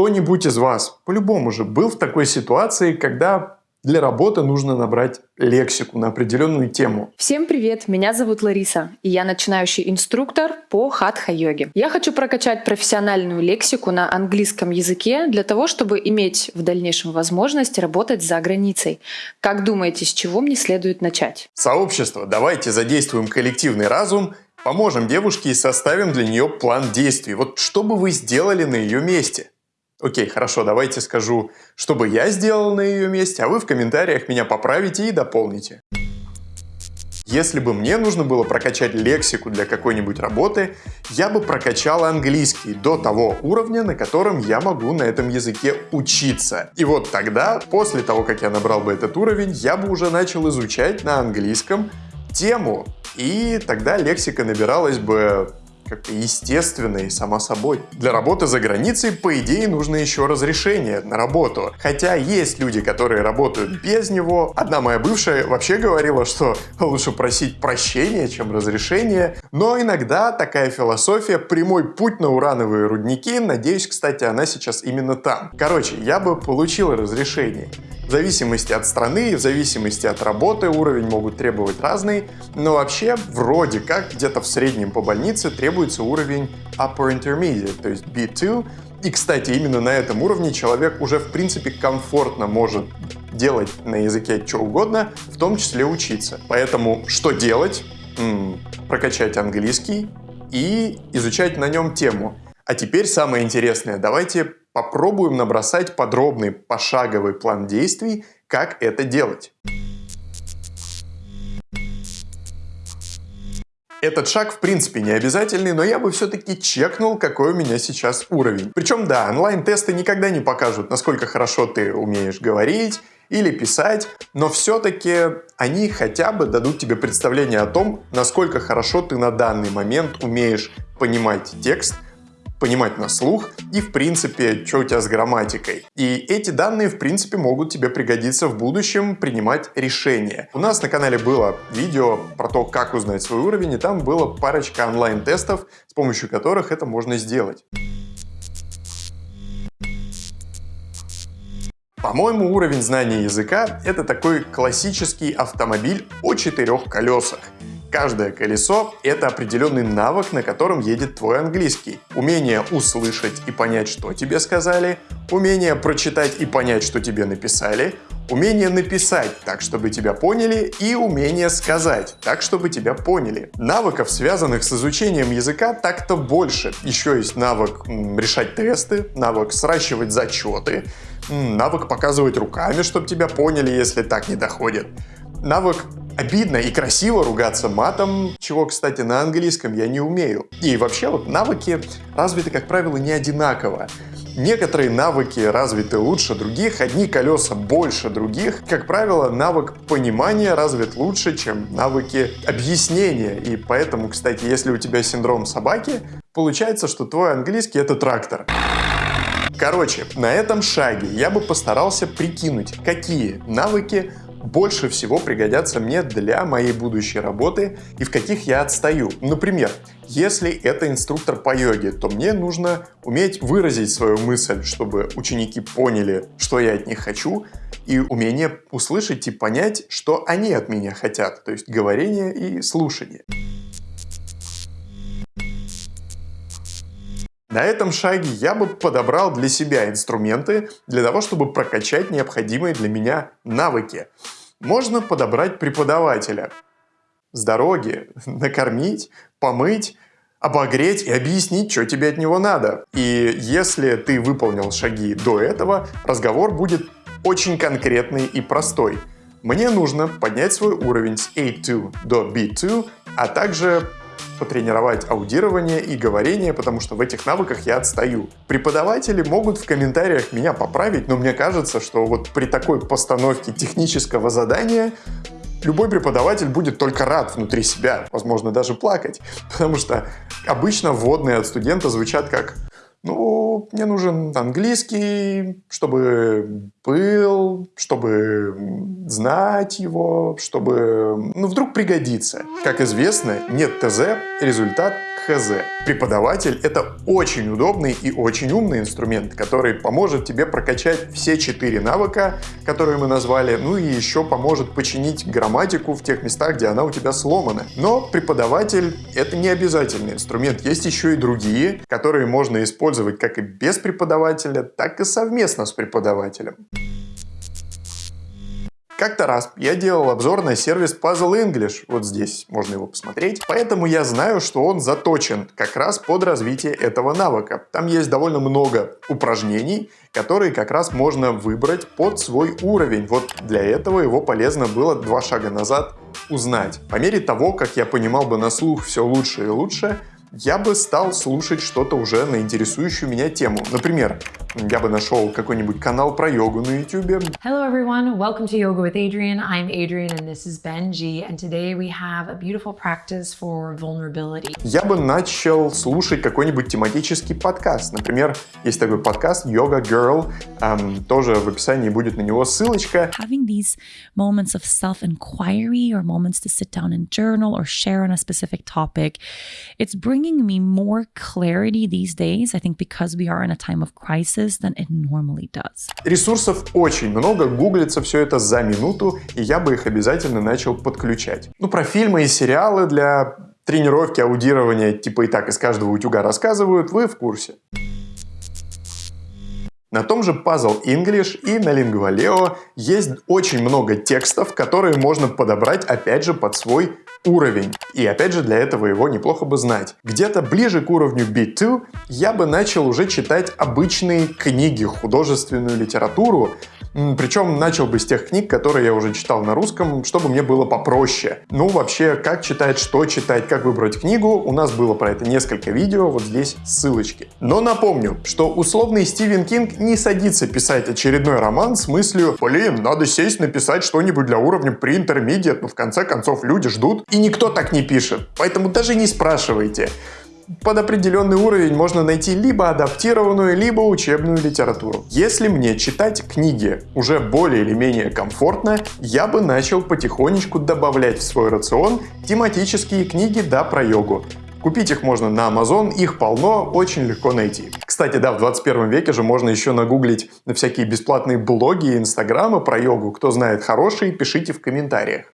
Кто-нибудь из вас, по-любому же, был в такой ситуации, когда для работы нужно набрать лексику на определенную тему. Всем привет, меня зовут Лариса, и я начинающий инструктор по хатха-йоге. Я хочу прокачать профессиональную лексику на английском языке для того, чтобы иметь в дальнейшем возможность работать за границей. Как думаете, с чего мне следует начать? Сообщество, давайте задействуем коллективный разум Поможем девушке и составим для нее план действий. Вот что бы вы сделали на ее месте? Окей, хорошо, давайте скажу, что бы я сделал на ее месте, а вы в комментариях меня поправите и дополните. Если бы мне нужно было прокачать лексику для какой-нибудь работы, я бы прокачал английский до того уровня, на котором я могу на этом языке учиться. И вот тогда, после того, как я набрал бы этот уровень, я бы уже начал изучать на английском тему. И тогда лексика набиралась бы как-то естественной, само собой. Для работы за границей, по идее, нужно еще разрешение на работу. Хотя есть люди, которые работают без него. Одна моя бывшая вообще говорила, что лучше просить прощения, чем разрешение. Но иногда такая философия – прямой путь на урановые рудники. Надеюсь, кстати, она сейчас именно там. Короче, я бы получил разрешение. В зависимости от страны, в зависимости от работы уровень могут требовать разный, но вообще вроде как где-то в среднем по больнице требуется уровень Upper Intermediate, то есть B2. И, кстати, именно на этом уровне человек уже в принципе комфортно может делать на языке что угодно, в том числе учиться. Поэтому что делать? Прокачать английский и изучать на нем тему. А теперь самое интересное. Давайте попробуем набросать подробный пошаговый план действий, как это делать. Этот шаг в принципе не обязательный, но я бы все-таки чекнул, какой у меня сейчас уровень. Причем да, онлайн-тесты никогда не покажут, насколько хорошо ты умеешь говорить или писать, но все-таки они хотя бы дадут тебе представление о том, насколько хорошо ты на данный момент умеешь понимать текст, понимать на слух и, в принципе, что у тебя с грамматикой. И эти данные, в принципе, могут тебе пригодиться в будущем принимать решения. У нас на канале было видео про то, как узнать свой уровень, и там было парочка онлайн-тестов, с помощью которых это можно сделать. По-моему, уровень знания языка – это такой классический автомобиль о четырех колесах. Каждое колесо — это определенный навык, на котором едет твой английский. Умение услышать и понять, что тебе сказали, умение прочитать и понять, что тебе написали, умение написать так, чтобы тебя поняли, и умение сказать так, чтобы тебя поняли. Навыков, связанных с изучением языка, так-то больше. Еще есть навык решать тесты, навык сращивать зачеты, навык показывать руками, чтобы тебя поняли, если так не доходит. Навык обидно и красиво ругаться матом, чего, кстати, на английском я не умею. И вообще вот навыки развиты, как правило, не одинаково. Некоторые навыки развиты лучше других, одни колеса больше других. Как правило, навык понимания развит лучше, чем навыки объяснения. И поэтому, кстати, если у тебя синдром собаки, получается, что твой английский — это трактор. Короче, на этом шаге я бы постарался прикинуть, какие навыки больше всего пригодятся мне для моей будущей работы и в каких я отстаю. Например, если это инструктор по йоге, то мне нужно уметь выразить свою мысль, чтобы ученики поняли, что я от них хочу, и умение услышать и понять, что они от меня хотят, то есть говорение и слушание. На этом шаге я бы подобрал для себя инструменты для того, чтобы прокачать необходимые для меня навыки. Можно подобрать преподавателя с дороги, накормить, помыть, обогреть и объяснить, что тебе от него надо. И если ты выполнил шаги до этого, разговор будет очень конкретный и простой. Мне нужно поднять свой уровень с A2 до B2, а также потренировать аудирование и говорение, потому что в этих навыках я отстаю. Преподаватели могут в комментариях меня поправить, но мне кажется, что вот при такой постановке технического задания любой преподаватель будет только рад внутри себя, возможно, даже плакать, потому что обычно вводные от студента звучат как ну, мне нужен английский, чтобы был, чтобы знать его, чтобы, ну, вдруг пригодится. Как известно, нет ТЗ, результат хз. Преподаватель — это очень удобный и очень умный инструмент, который поможет тебе прокачать все четыре навыка, которые мы назвали, ну и еще поможет починить грамматику в тех местах, где она у тебя сломана. Но преподаватель — это не обязательный инструмент. Есть еще и другие, которые можно использовать как и без преподавателя, так и совместно с преподавателем. Как-то раз я делал обзор на сервис Puzzle English, вот здесь можно его посмотреть, поэтому я знаю, что он заточен как раз под развитие этого навыка. Там есть довольно много упражнений, которые как раз можно выбрать под свой уровень. Вот для этого его полезно было два шага назад узнать. По мере того, как я понимал бы на слух все лучше и лучше, я бы стал слушать что-то уже на интересующую меня тему. Например, я бы нашел какой-нибудь канал про йогу на YouTube. Hello everyone, welcome to Yoga with Adrian. I'm Adrian and this is Benji and today we have a beautiful practice for vulnerability. Я бы начал слушать какой-нибудь тематический подкаст. Например, есть такой подкаст Yoga Girl, эм, тоже в описании будет на него ссылочка. Having these moments of self-inquiry or moments to sit down and journal or share on a specific topic, it's bringing me more clarity these days, I think because we are in a time of crisis than it normally does. Ресурсов очень много, гуглится все это за минуту, и я бы их обязательно начал подключать. Ну, про фильмы и сериалы для тренировки аудирования типа и так из каждого утюга рассказывают, вы в курсе. На том же Puzzle English и на Lingua есть очень много текстов, которые можно подобрать опять же под свой уровень. И опять же для этого его неплохо бы знать. Где-то ближе к уровню B2 я бы начал уже читать обычные книги, художественную литературу, причем начал бы с тех книг, которые я уже читал на русском, чтобы мне было попроще. Ну, вообще, как читать, что читать, как выбрать книгу, у нас было про это несколько видео, вот здесь ссылочки. Но напомню, что условный Стивен Кинг не садится писать очередной роман с мыслью «Блин, надо сесть написать что-нибудь для уровня pre-intermediate, но в конце концов люди ждут». И никто так не пишет, поэтому даже не спрашивайте под определенный уровень можно найти либо адаптированную, либо учебную литературу. Если мне читать книги уже более или менее комфортно, я бы начал потихонечку добавлять в свой рацион тематические книги да про йогу. Купить их можно на Amazon, их полно, очень легко найти. Кстати, да, в 21 веке же можно еще нагуглить на всякие бесплатные блоги и инстаграмы про йогу. Кто знает хорошие, пишите в комментариях.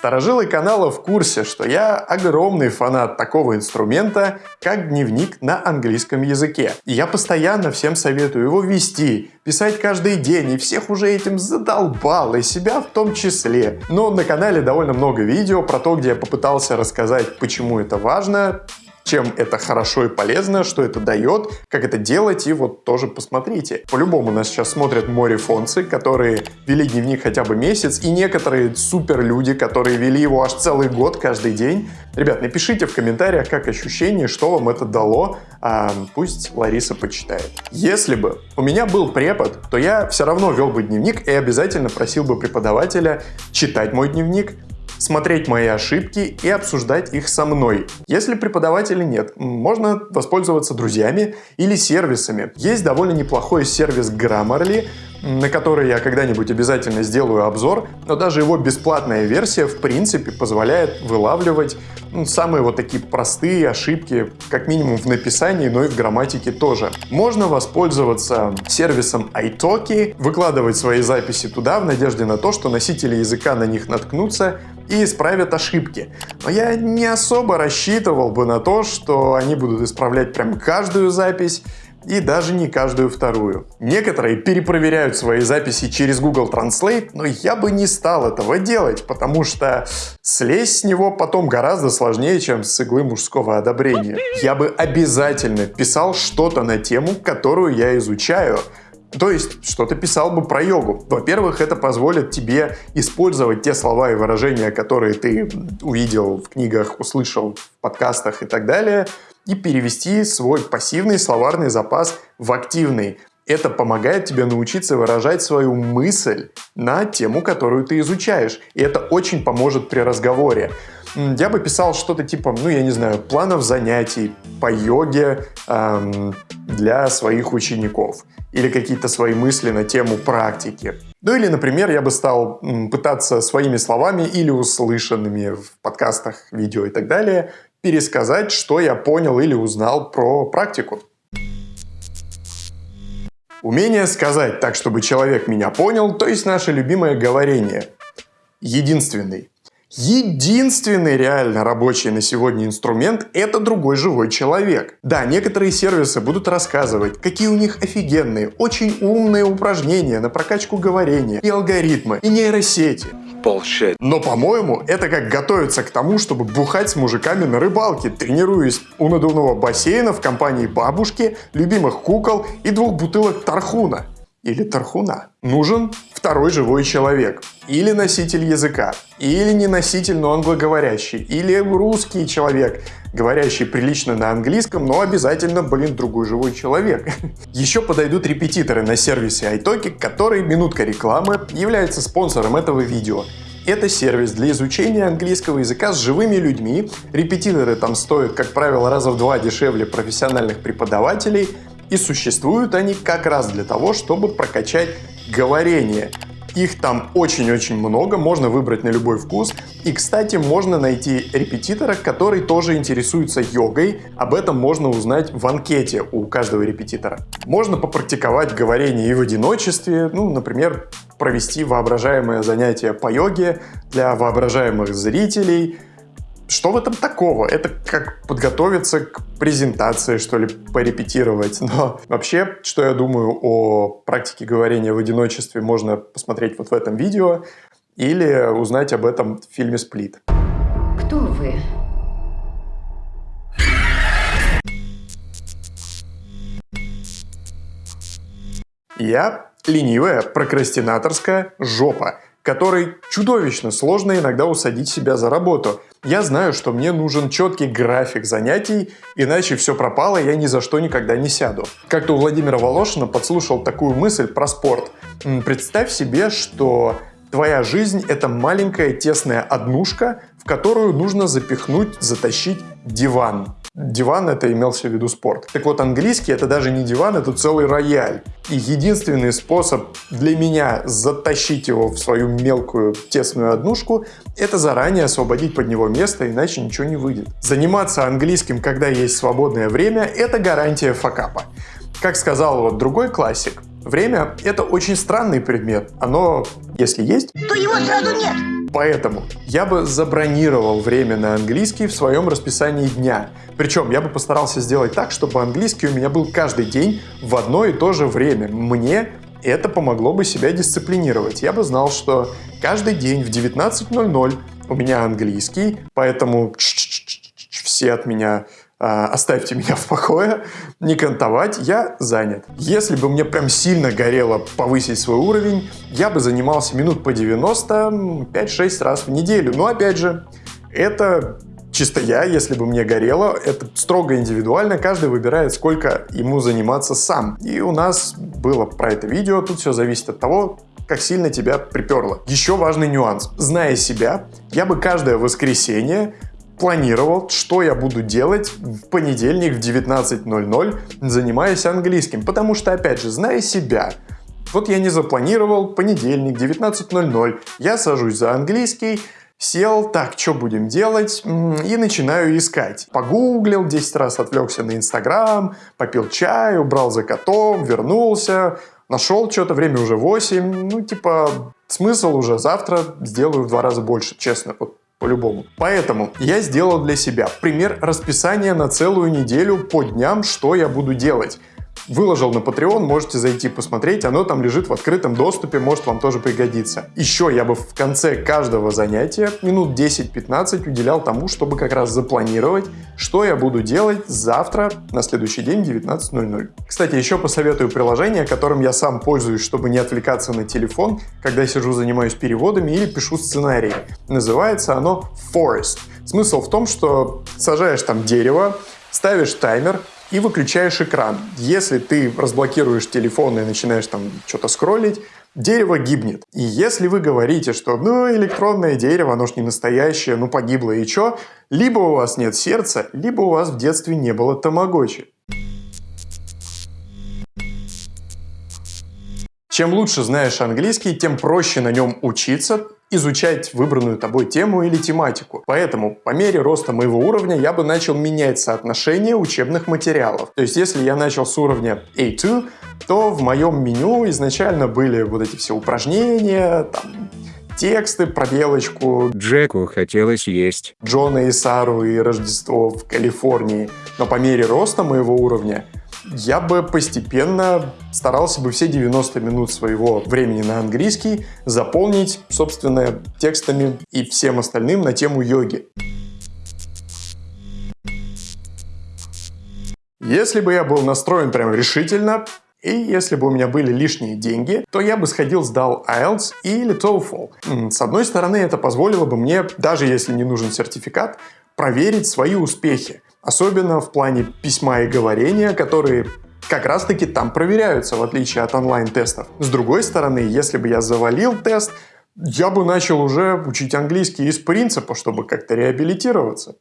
Старожилы канала в курсе, что я огромный фанат такого инструмента, как дневник на английском языке. И я постоянно всем советую его вести, писать каждый день, и всех уже этим задолбал, и себя в том числе. Но на канале довольно много видео про то, где я попытался рассказать, почему это важно, чем это хорошо и полезно, что это дает, как это делать, и вот тоже посмотрите. По-любому нас сейчас смотрят море фонцы, которые вели дневник хотя бы месяц, и некоторые супер люди, которые вели его аж целый год каждый день. Ребят, напишите в комментариях, как ощущение, что вам это дало, а пусть Лариса почитает. Если бы у меня был препод, то я все равно вел бы дневник и обязательно просил бы преподавателя читать мой дневник, смотреть мои ошибки и обсуждать их со мной. Если преподавателя нет, можно воспользоваться друзьями или сервисами. Есть довольно неплохой сервис Grammarly, на который я когда-нибудь обязательно сделаю обзор, но даже его бесплатная версия в принципе позволяет вылавливать ну, самые вот такие простые ошибки, как минимум в написании, но и в грамматике тоже. Можно воспользоваться сервисом iTalki, выкладывать свои записи туда в надежде на то, что носители языка на них наткнутся и исправят ошибки. Но я не особо рассчитывал бы на то, что они будут исправлять прям каждую запись, и даже не каждую вторую. Некоторые перепроверяют свои записи через Google Translate, но я бы не стал этого делать, потому что слезть с него потом гораздо сложнее, чем с иглы мужского одобрения. Я бы обязательно писал что-то на тему, которую я изучаю, то есть, что-то писал бы про йогу. Во-первых, это позволит тебе использовать те слова и выражения, которые ты увидел в книгах, услышал в подкастах и так далее, и перевести свой пассивный словарный запас в активный. Это помогает тебе научиться выражать свою мысль на тему, которую ты изучаешь. И это очень поможет при разговоре. Я бы писал что-то типа, ну, я не знаю, планов занятий по йоге эм, для своих учеников или какие-то свои мысли на тему практики. Ну или, например, я бы стал пытаться своими словами или услышанными в подкастах, видео и так далее пересказать, что я понял или узнал про практику. Умение сказать так, чтобы человек меня понял, то есть наше любимое говорение. Единственный. Единственный реально рабочий на сегодня инструмент – это другой живой человек. Да, некоторые сервисы будут рассказывать, какие у них офигенные, очень умные упражнения на прокачку говорения, и алгоритмы, и нейросети. Bullshit. Но, по-моему, это как готовиться к тому, чтобы бухать с мужиками на рыбалке, тренируясь у надувного бассейна в компании бабушки, любимых кукол и двух бутылок тархуна или тархуна. Нужен второй живой человек, или носитель языка, или не носитель, но англоговорящий, или русский человек, говорящий прилично на английском, но обязательно, блин, другой живой человек. Еще подойдут репетиторы на сервисе iTalki, который, минутка рекламы, является спонсором этого видео. Это сервис для изучения английского языка с живыми людьми. Репетиторы там стоят, как правило, раза в два дешевле профессиональных преподавателей. И существуют они как раз для того, чтобы прокачать говорение. Их там очень-очень много, можно выбрать на любой вкус. И, кстати, можно найти репетитора, который тоже интересуется йогой. Об этом можно узнать в анкете у каждого репетитора. Можно попрактиковать говорение и в одиночестве, ну, например, провести воображаемое занятие по йоге для воображаемых зрителей – что в этом такого? Это как подготовиться к презентации, что ли, порепетировать. Но вообще, что я думаю о практике говорения в одиночестве, можно посмотреть вот в этом видео или узнать об этом в фильме «Сплит». Кто вы? Я ленивая, прокрастинаторская жопа которой чудовищно сложно иногда усадить себя за работу. Я знаю, что мне нужен четкий график занятий, иначе все пропало, я ни за что никогда не сяду. Как-то у Владимира Волошина подслушал такую мысль про спорт. Представь себе, что твоя жизнь – это маленькая тесная однушка, в которую нужно запихнуть, затащить диван. Диван это имелся в виду спорт. Так вот, английский это даже не диван, это целый рояль. И единственный способ для меня затащить его в свою мелкую тесную однушку, это заранее освободить под него место, иначе ничего не выйдет. Заниматься английским, когда есть свободное время, это гарантия факапа. Как сказал вот другой классик, время – это очень странный предмет. Оно, если есть, то его сразу нет. Поэтому я бы забронировал время на английский в своем расписании дня. Причем я бы постарался сделать так, чтобы английский у меня был каждый день в одно и то же время. Мне это помогло бы себя дисциплинировать. Я бы знал, что каждый день в 19.00 у меня английский, поэтому все от меня оставьте меня в покое, не кантовать, я занят. Если бы мне прям сильно горело повысить свой уровень, я бы занимался минут по 90 5-6 раз в неделю. Но опять же, это чисто я, если бы мне горело, это строго индивидуально, каждый выбирает, сколько ему заниматься сам. И у нас было про это видео, тут все зависит от того, как сильно тебя приперло. Еще важный нюанс. Зная себя, я бы каждое воскресенье планировал, что я буду делать в понедельник в 19.00, занимаясь английским. Потому что, опять же, зная себя, вот я не запланировал, понедельник, 19.00, я сажусь за английский, сел, так, что будем делать, и начинаю искать. Погуглил 10 раз, отвлекся на Инстаграм, попил чай, убрал за котом, вернулся, нашел что-то, время уже 8, ну, типа, смысл уже завтра сделаю в два раза больше, честно, вот по-любому. Поэтому я сделал для себя пример расписания на целую неделю по дням, что я буду делать. Выложил на Patreon, можете зайти посмотреть, оно там лежит в открытом доступе, может вам тоже пригодиться. Еще я бы в конце каждого занятия минут 10-15 уделял тому, чтобы как раз запланировать, что я буду делать завтра на следующий день 19.00. Кстати, еще посоветую приложение, которым я сам пользуюсь, чтобы не отвлекаться на телефон, когда сижу занимаюсь переводами или пишу сценарий. Называется оно Forest. Смысл в том, что сажаешь там дерево, ставишь таймер, и выключаешь экран. Если ты разблокируешь телефон и начинаешь там что-то скроллить, дерево гибнет. И если вы говорите, что ну электронное дерево, оно ж не настоящее, ну погибло и чё, либо у вас нет сердца, либо у вас в детстве не было тамагочи. Чем лучше знаешь английский, тем проще на нем учиться, изучать выбранную тобой тему или тематику. Поэтому по мере роста моего уровня я бы начал менять соотношение учебных материалов. То есть если я начал с уровня A2, то в моем меню изначально были вот эти все упражнения, там, тексты про белочку. Джеку хотелось есть. Джона и Сару и Рождество в Калифорнии. Но по мере роста моего уровня я бы постепенно старался бы все 90 минут своего времени на английский заполнить, собственно, текстами и всем остальным на тему йоги. Если бы я был настроен прям решительно, и если бы у меня были лишние деньги, то я бы сходил, сдал IELTS или TOEFL. С одной стороны, это позволило бы мне, даже если не нужен сертификат, проверить свои успехи. Особенно в плане письма и говорения, которые как раз таки там проверяются, в отличие от онлайн-тестов. С другой стороны, если бы я завалил тест, я бы начал уже учить английский из принципа, чтобы как-то реабилитироваться.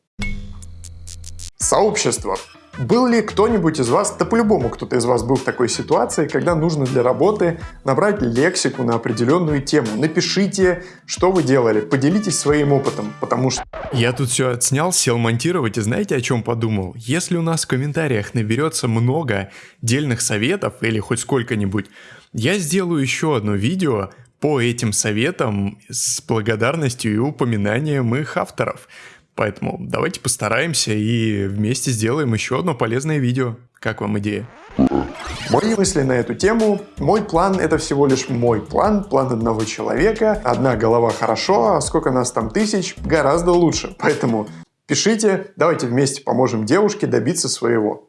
Сообщество. Был ли кто-нибудь из вас, да по-любому кто-то из вас был в такой ситуации, когда нужно для работы набрать лексику на определенную тему? Напишите, что вы делали, поделитесь своим опытом, потому что... Я тут все отснял, сел монтировать и знаете о чем подумал? Если у нас в комментариях наберется много дельных советов или хоть сколько-нибудь, я сделаю еще одно видео по этим советам с благодарностью и упоминанием их авторов. Поэтому давайте постараемся и вместе сделаем еще одно полезное видео. Как вам идея? Мои мысли на эту тему. Мой план — это всего лишь мой план, план одного человека. Одна голова хорошо, а сколько нас там тысяч, гораздо лучше. Поэтому пишите, давайте вместе поможем девушке добиться своего.